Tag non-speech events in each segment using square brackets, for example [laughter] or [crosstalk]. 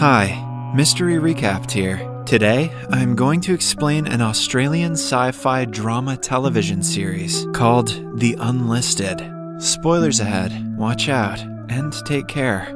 Hi, Mystery Recapped here. Today, I'm going to explain an Australian sci fi drama television series called The Unlisted. Spoilers ahead, watch out, and take care.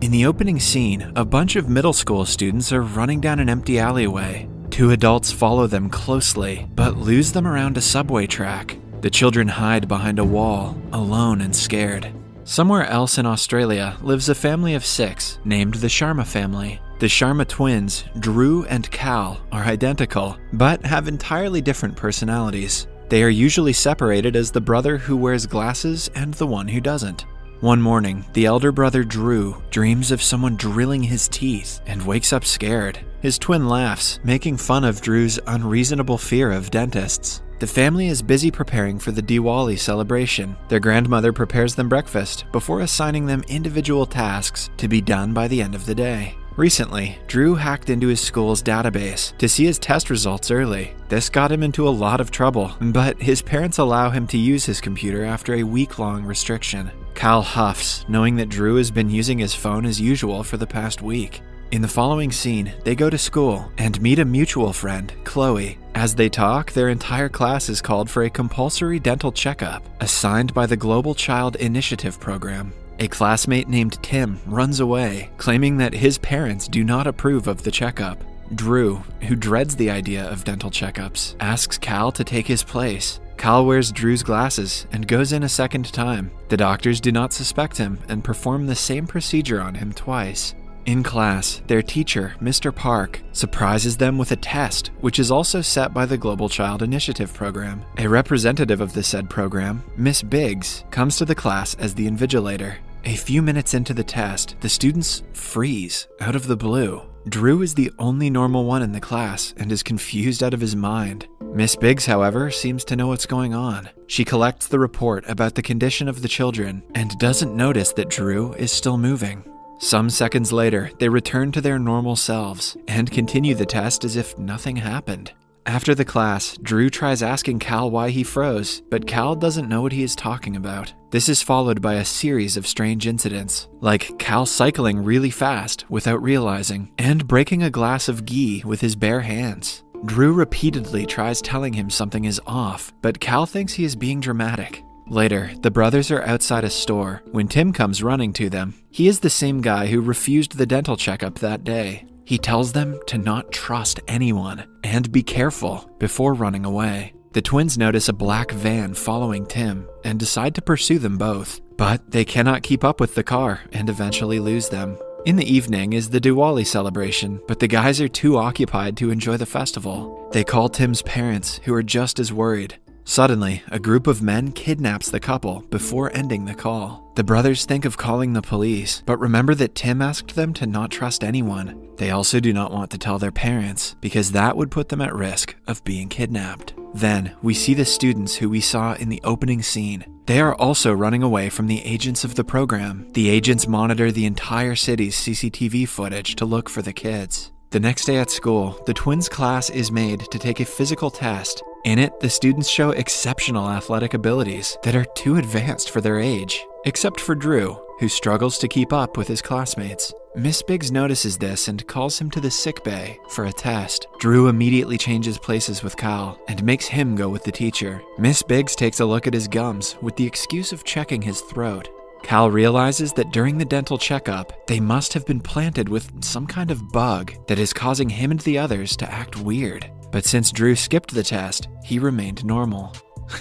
In the opening scene, a bunch of middle school students are running down an empty alleyway. Two adults follow them closely, but lose them around a subway track. The children hide behind a wall, alone and scared. Somewhere else in Australia lives a family of six named the Sharma family. The Sharma twins, Drew and Kal, are identical, but have entirely different personalities. They are usually separated as the brother who wears glasses and the one who doesn't. One morning, the elder brother Drew dreams of someone drilling his teeth and wakes up scared. His twin laughs, making fun of Drew's unreasonable fear of dentists. The family is busy preparing for the Diwali celebration. Their grandmother prepares them breakfast before assigning them individual tasks to be done by the end of the day. Recently, Drew hacked into his school's database to see his test results early. This got him into a lot of trouble, but his parents allow him to use his computer after a week long restriction. Kal huffs, knowing that Drew has been using his phone as usual for the past week. In the following scene, they go to school and meet a mutual friend, Chloe. As they talk, their entire class is called for a compulsory dental checkup assigned by the Global Child Initiative program. A classmate named Tim runs away, claiming that his parents do not approve of the checkup. Drew, who dreads the idea of dental checkups, asks Kal to take his place. Kal wears Drew's glasses and goes in a second time. The doctors do not suspect him and perform the same procedure on him twice. In class, their teacher, Mr. Park, surprises them with a test, which is also set by the Global Child Initiative program. A representative of the said program, Miss Biggs, comes to the class as the invigilator. A few minutes into the test, the students freeze out of the blue. Drew is the only normal one in the class and is confused out of his mind. Miss Biggs, however, seems to know what's going on. She collects the report about the condition of the children and doesn't notice that Drew is still moving. Some seconds later, they return to their normal selves and continue the test as if nothing happened. After the class, Drew tries asking Kal why he froze, but Kal doesn't know what he is talking about. This is followed by a series of strange incidents, like Kal cycling really fast without realizing, and breaking a glass of ghee with his bare hands. Drew repeatedly tries telling him something is off, but Kal thinks he is being dramatic. Later, the brothers are outside a store when Tim comes running to them. He is the same guy who refused the dental checkup that day. He tells them to not trust anyone and be careful before running away. The twins notice a black van following Tim and decide to pursue them both, but they cannot keep up with the car and eventually lose them. In the evening is the Diwali celebration, but the guys are too occupied to enjoy the festival. They call Tim's parents, who are just as worried. Suddenly, a group of men kidnaps the couple before ending the call. The brothers think of calling the police, but remember that Tim asked them to not trust anyone. They also do not want to tell their parents, because that would put them at risk of being kidnapped. Then, we see the students who we saw in the opening scene. They are also running away from the agents of the program. The agents monitor the entire city's CCTV footage to look for the kids. The next day at school, the twins' class is made to take a physical test. In it, the students show exceptional athletic abilities that are too advanced for their age, except for Drew, who struggles to keep up with his classmates. Miss Biggs notices this and calls him to the sick bay for a test. Drew immediately changes places with Kal and makes him go with the teacher. Miss Biggs takes a look at his gums with the excuse of checking his throat. Kal realizes that during the dental checkup, they must have been planted with some kind of bug that is causing him and the others to act weird. But since Drew skipped the test, he remained normal.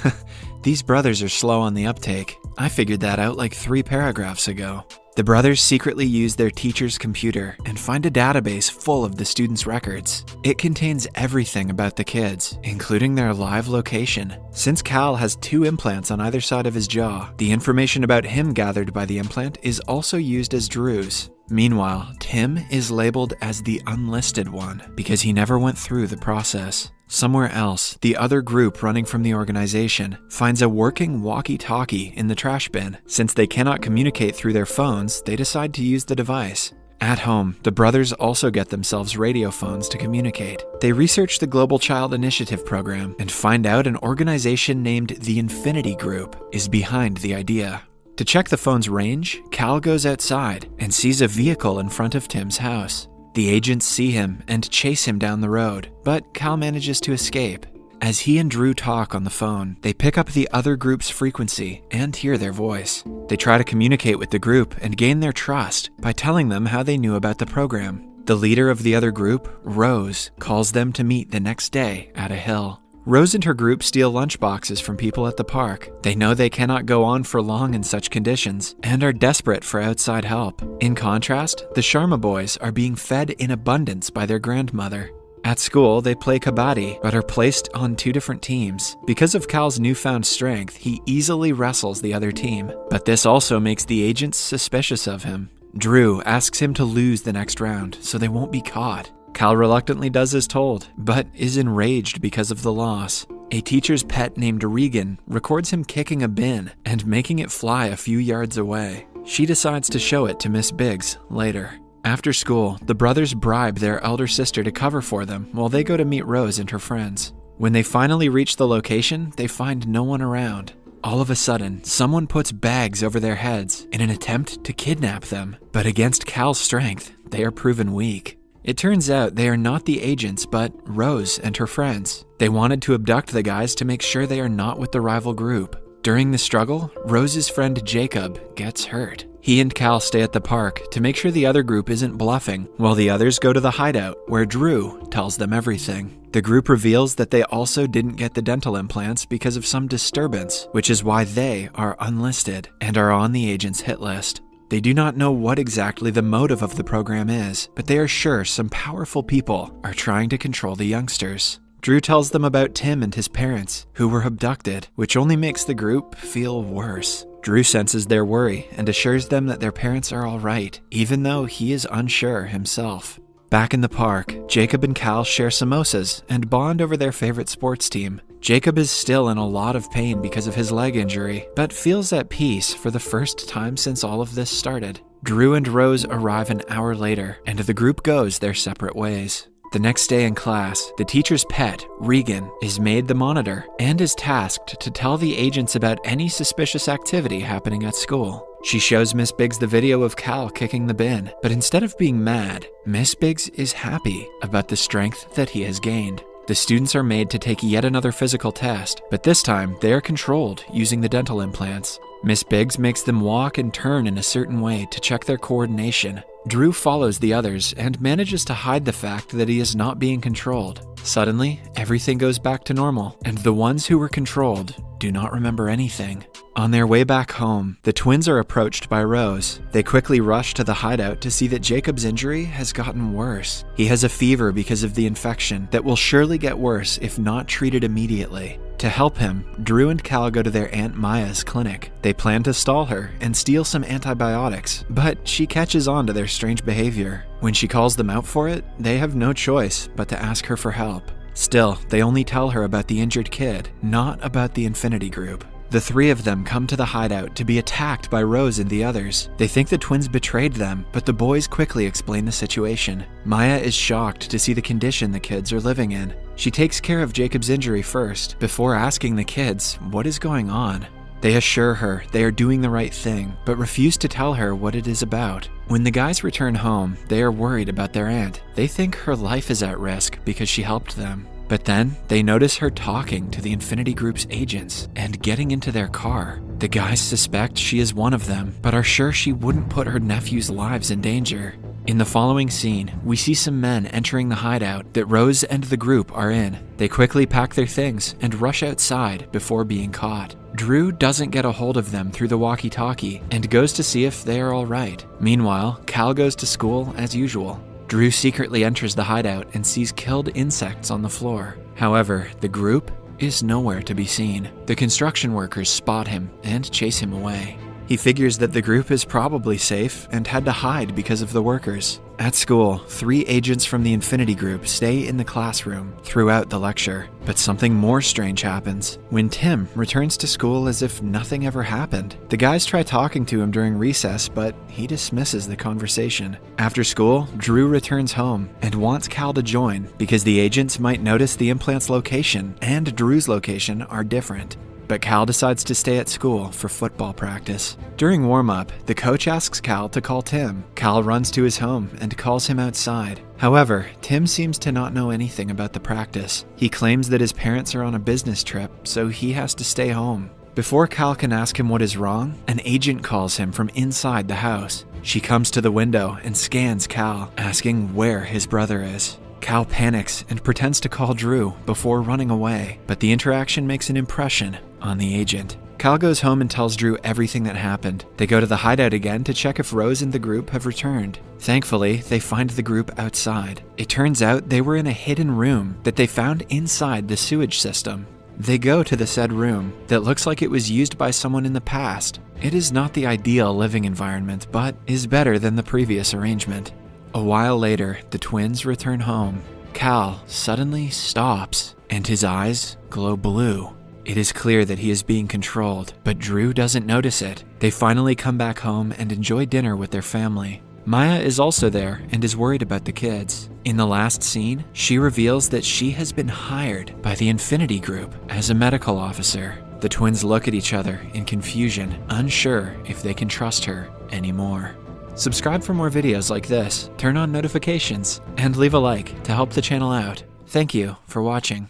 [laughs] These brothers are slow on the uptake. I figured that out like three paragraphs ago. The brothers secretly use their teacher's computer and find a database full of the students' records. It contains everything about the kids, including their live location. Since Kal has two implants on either side of his jaw, the information about him gathered by the implant is also used as Drew's. Meanwhile, Tim is labeled as the unlisted one because he never went through the process. Somewhere else, the other group running from the organization finds a working walkie talkie in the trash bin. Since they cannot communicate through their phones, they decide to use the device. At home, the brothers also get themselves radio phones to communicate. They research the Global Child Initiative program and find out an organization named the Infinity Group is behind the idea. To check the phone's range, Kal goes outside and sees a vehicle in front of Tim's house. The agents see him and chase him down the road, but Kal manages to escape. As he and Drew talk on the phone, they pick up the other group's frequency and hear their voice. They try to communicate with the group and gain their trust by telling them how they knew about the program. The leader of the other group, Rose, calls them to meet the next day at a hill. Rose and her group steal lunchboxes from people at the park. They know they cannot go on for long in such conditions and are desperate for outside help. In contrast, the Sharma boys are being fed in abundance by their grandmother. At school, they play kabaddi, but are placed on two different teams. Because of Kal's newfound strength, he easily wrestles the other team, but this also makes the agents suspicious of him. Drew asks him to lose the next round so they won't be caught. Kal reluctantly does as told, but is enraged because of the loss. A teacher's pet named Regan records him kicking a bin and making it fly a few yards away. She decides to show it to Miss Biggs later. After school, the brothers bribe their elder sister to cover for them while they go to meet Rose and her friends. When they finally reach the location, they find no one around. All of a sudden, someone puts bags over their heads in an attempt to kidnap them, but against Kal's strength, they are proven weak. It turns out they are not the agents, but Rose and her friends. They wanted to abduct the guys to make sure they are not with the rival group. During the struggle, Rose's friend Jacob gets hurt. He and Kal stay at the park to make sure the other group isn't bluffing, while the others go to the hideout, where Drew tells them everything. The group reveals that they also didn't get the dental implants because of some disturbance, which is why they are unlisted and are on the agent's hit list. They do not know what exactly the motive of the program is, but they are sure some powerful people are trying to control the youngsters. Drew tells them about Tim and his parents, who were abducted, which only makes the group feel worse. Drew senses their worry and assures them that their parents are alright, even though he is unsure himself. Back in the park, Jacob and Kal share samosas and bond over their favorite sports team. Jacob is still in a lot of pain because of his leg injury, but feels at peace for the first time since all of this started. Drew and Rose arrive an hour later, and the group goes their separate ways. The next day in class, the teacher's pet, Regan, is made the monitor and is tasked to tell the agents about any suspicious activity happening at school. She shows Miss Biggs the video of Kal kicking the bin, but instead of being mad, Miss Biggs is happy about the strength that he has gained. The students are made to take yet another physical test, but this time they are controlled using the dental implants. Miss Biggs makes them walk and turn in a certain way to check their coordination. Drew follows the others and manages to hide the fact that he is not being controlled. Suddenly, everything goes back to normal, and the ones who were controlled do not remember anything. On their way back home, the twins are approached by Rose. They quickly rush to the hideout to see that Jacob's injury has gotten worse. He has a fever because of the infection that will surely get worse if not treated immediately. To help him, Drew and Kal go to their Aunt Maya's clinic. They plan to stall her and steal some antibiotics, but she catches on to their strange behavior. When she calls them out for it, they have no choice but to ask her for help. Still, they only tell her about the injured kid, not about the Infinity Group. The three of them come to the hideout to be attacked by Rose and the others. They think the twins betrayed them, but the boys quickly explain the situation. Maya is shocked to see the condition the kids are living in. She takes care of Jacob's injury first, before asking the kids what is going on. They assure her they are doing the right thing, but refuse to tell her what it is about. When the guys return home, they are worried about their aunt. They think her life is at risk because she helped them. But then they notice her talking to the Infinity Group's agents and getting into their car. The guys suspect she is one of them, but are sure she wouldn't put her nephew's lives in danger. In the following scene, we see some men entering the hideout that Rose and the group are in. They quickly pack their things and rush outside before being caught. Drew doesn't get a hold of them through the walkie talkie and goes to see if they are alright. Meanwhile, Kal goes to school as usual. Drew secretly enters the hideout and sees killed insects on the floor. However, the group is nowhere to be seen. The construction workers spot him and chase him away. He figures that the group is probably safe and had to hide because of the workers. At school, three agents from the Infinity Group stay in the classroom throughout the lecture. But something more strange happens when Tim returns to school as if nothing ever happened. The guys try talking to him during recess, but he dismisses the conversation. After school, Drew returns home and wants Kal to join because the agents might notice the implant's location and Drew's location are different. But Kal decides to stay at school for football practice. During warm up, the coach asks Kal to call Tim. Kal runs to his home and calls him outside. However, Tim seems to not know anything about the practice. He claims that his parents are on a business trip, so he has to stay home. Before Kal can ask him what is wrong, an agent calls him from inside the house. She comes to the window and scans Kal, asking where his brother is. Kal panics and pretends to call Drew before running away, but the interaction makes an impression on the agent. Kal goes home and tells Drew everything that happened. They go to the hideout again to check if Rose and the group have returned. Thankfully, they find the group outside. It turns out they were in a hidden room that they found inside the sewage system. They go to the said room that looks like it was used by someone in the past. It is not the ideal living environment, but is better than the previous arrangement. A while later, the twins return home. Kal suddenly stops, and his eyes glow blue. It is clear that he is being controlled, but Drew doesn't notice it. They finally come back home and enjoy dinner with their family. Maya is also there and is worried about the kids. In the last scene, she reveals that she has been hired by the Infinity Group as a medical officer. The twins look at each other in confusion, unsure if they can trust her anymore. Subscribe for more videos like this, turn on notifications, and leave a like to help the channel out. Thank you for watching.